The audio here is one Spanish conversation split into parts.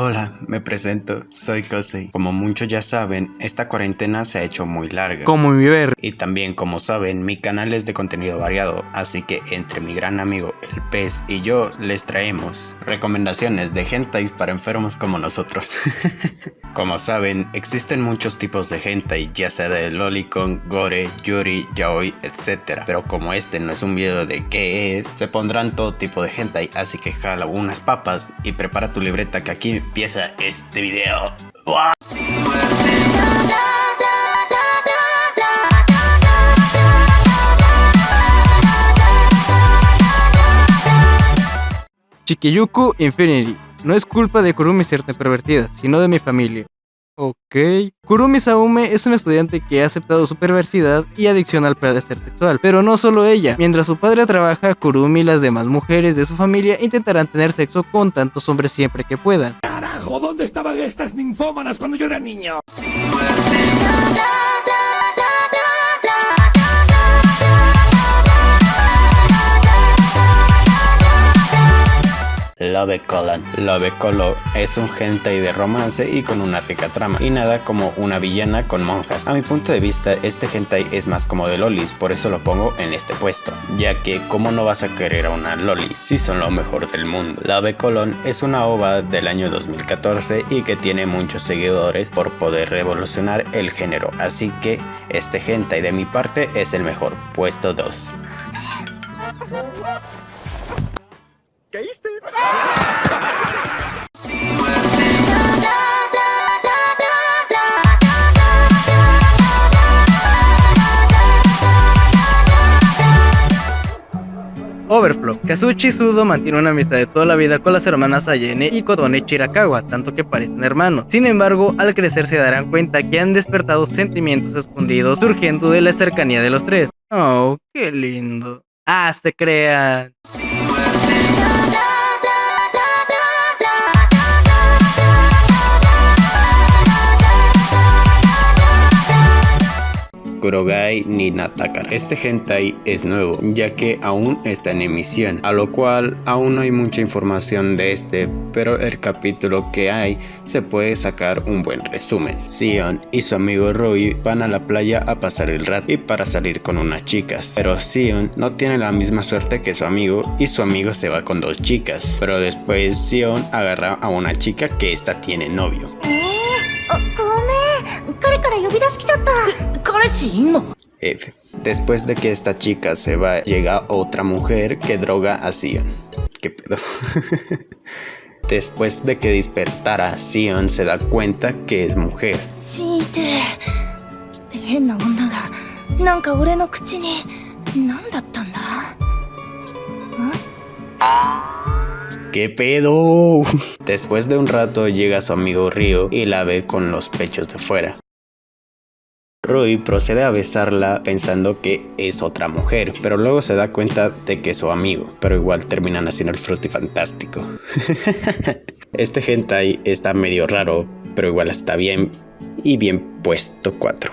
Hola, me presento, soy Kosei. Como muchos ya saben, esta cuarentena se ha hecho muy larga. Como mi ver. Y también, como saben, mi canal es de contenido variado, así que entre mi gran amigo el pez y yo les traemos recomendaciones de hentai para enfermos como nosotros. como saben, existen muchos tipos de hentai, ya sea de lolicon, gore, yuri, yaoi, etc. Pero como este no es un video de qué es, se pondrán todo tipo de hentai, así que jala unas papas y prepara tu libreta que aquí empieza este video. Chikiyuku Infinity. No es culpa de Kurumi ser tan pervertida, sino de mi familia. Ok. Kurumi Saume es una estudiante que ha aceptado su perversidad y adicción al placer sexual, pero no solo ella. Mientras su padre trabaja, Kurumi y las demás mujeres de su familia intentarán tener sexo con tantos hombres siempre que puedan. ¿Dónde estaban estas ninfómanas cuando yo era niño? Love Colon. Love Color es un hentai de romance y con una rica trama, y nada como una villana con monjas. A mi punto de vista, este hentai es más como de lolis, por eso lo pongo en este puesto, ya que cómo no vas a querer a una loli si son lo mejor del mundo. Love Colon es una ova del año 2014 y que tiene muchos seguidores por poder revolucionar el género, así que este hentai de mi parte es el mejor, puesto 2. ¿Caíste? Overflow. Kazuchi Sudo mantiene una amistad de toda la vida con las hermanas Ayene y Kodone Chirakawa, tanto que parecen hermanos. Sin embargo, al crecer se darán cuenta que han despertado sentimientos escondidos surgiendo de la cercanía de los tres. Oh, qué lindo. Ah, se crean. 나 Kurogai ni Natakara. Este hentai es nuevo, ya que aún está en emisión, a lo cual aún no hay mucha información de este, pero el capítulo que hay se puede sacar un buen resumen. Sion y su amigo Rui van a la playa a pasar el rato y para salir con unas chicas, pero Sion no tiene la misma suerte que su amigo y su amigo se va con dos chicas, pero después Sion agarra a una chica que esta tiene novio. 彼から呼び出し来ちゃった彼氏いんの F. Después de que esta chica se va, llega otra mujer que droga a Sion. ¿Qué pedo? Después de que despertara, Sion se da cuenta que es mujer. 死いて変な女がなんか俺の口に何だったんだ ¿Qué pedo? Después de un rato llega su amigo Ryo y la ve con los pechos de fuera. Rui procede a besarla pensando que es otra mujer, pero luego se da cuenta de que es su amigo, pero igual terminan haciendo el frutifantástico. este hentai está medio raro, pero igual está bien y bien puesto 4.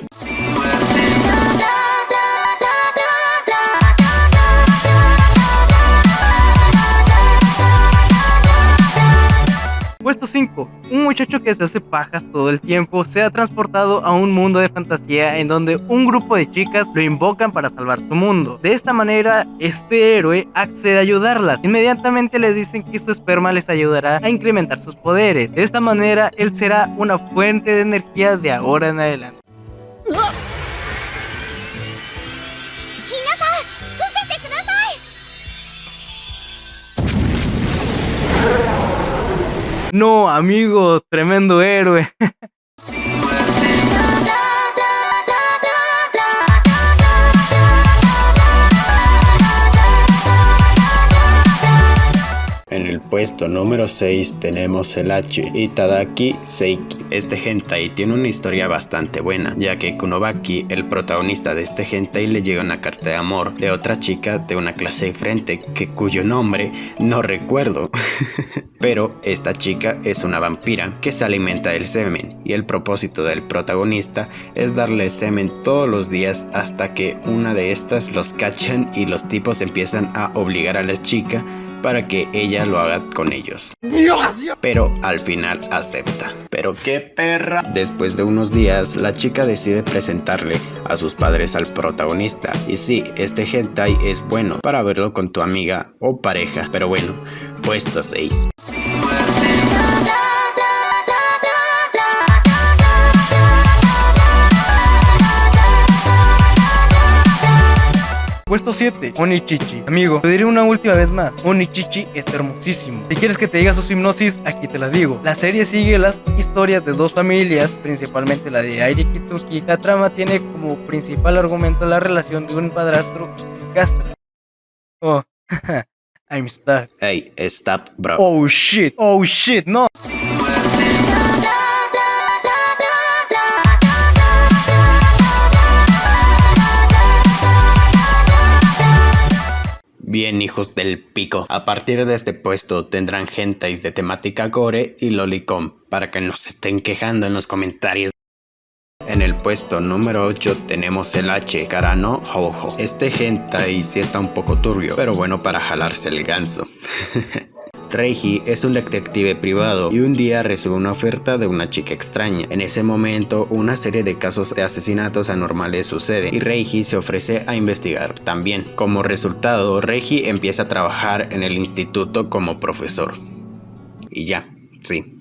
Puesto 5. Un muchacho que se hace pajas todo el tiempo se ha transportado a un mundo de fantasía en donde un grupo de chicas lo invocan para salvar su mundo. De esta manera, este héroe accede a ayudarlas. Inmediatamente le dicen que su esperma les ayudará a incrementar sus poderes. De esta manera, él será una fuente de energía de ahora en adelante. No, amigo, tremendo héroe. puesto número 6 tenemos el H, Itadaki Seiki. Este hentai tiene una historia bastante buena, ya que Kunobaki, el protagonista de este hentai, le llega una carta de amor de otra chica de una clase diferente, que cuyo nombre no recuerdo. Pero esta chica es una vampira que se alimenta del semen, y el propósito del protagonista es darle semen todos los días hasta que una de estas los cachan y los tipos empiezan a obligar a la chica para que ella lo haga con ellos. Pero al final acepta. Pero qué perra. Después de unos días, la chica decide presentarle a sus padres al protagonista. Y sí, este hentai es bueno para verlo con tu amiga o pareja. Pero bueno, puesto 6. Puesto 7, Onichichi. Amigo, te diré una última vez más. Onichichi está hermosísimo. Si quieres que te diga su hipnosis, aquí te la digo. La serie sigue las historias de dos familias, principalmente la de Airi Kitsuki. La trama tiene como principal argumento la relación de un padrastro y su castra. Oh, I'm stuck. Hey, stop, bro. Oh shit, oh shit, no. Bien hijos del pico, a partir de este puesto tendrán gentais de temática gore y lolicom para que nos estén quejando en los comentarios. En el puesto número 8 tenemos el H, Karano Hojo. Este hentai sí está un poco turbio, pero bueno para jalarse el ganso. Reiji es un detective privado y un día recibe una oferta de una chica extraña. En ese momento, una serie de casos de asesinatos anormales sucede y Reiji se ofrece a investigar también. Como resultado, Reiji empieza a trabajar en el instituto como profesor. Y ya, sí.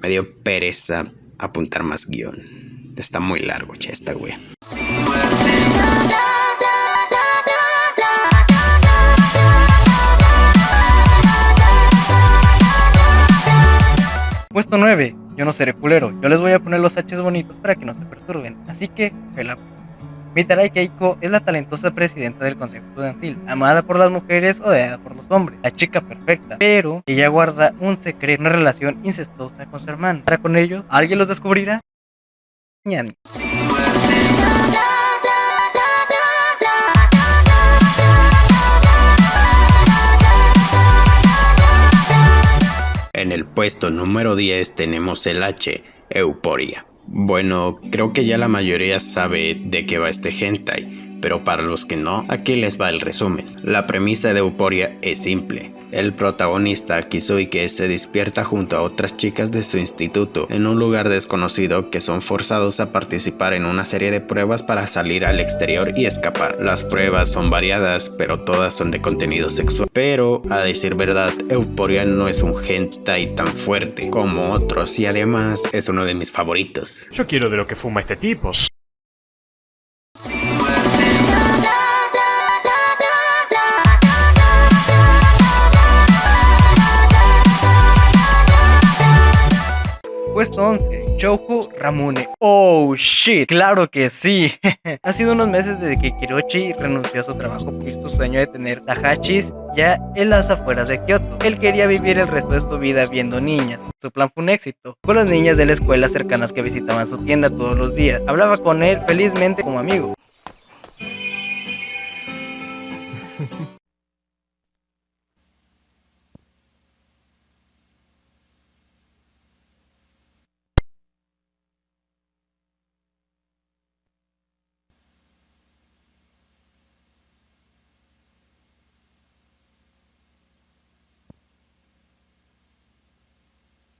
Me dio pereza apuntar más guion. Está muy largo ya esta wea. Puesto 9. Yo no seré culero. Yo les voy a poner los H's bonitos para que no se perturben. Así que, pela. Mitarai Keiko es la talentosa presidenta del consejo estudiantil, amada por las mujeres, odiada por los hombres, la chica perfecta, pero ella guarda un secreto, una relación incestuosa con su hermano. ¿Para con ellos? ¿Alguien los descubrirá? Puesto número 10 tenemos el H, Euporia. Bueno, creo que ya la mayoría sabe de qué va este hentai, pero para los que no, aquí les va el resumen. La premisa de Euporia es simple. El protagonista Kizuike se despierta junto a otras chicas de su instituto en un lugar desconocido que son forzados a participar en una serie de pruebas para salir al exterior y escapar. Las pruebas son variadas, pero todas son de contenido sexual. Pero, a decir verdad, Euporia no es un hentai tan fuerte como otros y además es uno de mis favoritos. Yo quiero de lo que fuma este tipo. Puesto 11, Chouhu Ramune. Oh shit, claro que sí. ha sido unos meses desde que Kirochi renunció a su trabajo por su sueño de tener Tahachis ya en las afueras de Kioto. Él quería vivir el resto de su vida viendo niñas. Su plan fue un éxito. Con las niñas de la escuela cercanas que visitaban su tienda todos los días. Hablaba con él felizmente como amigo.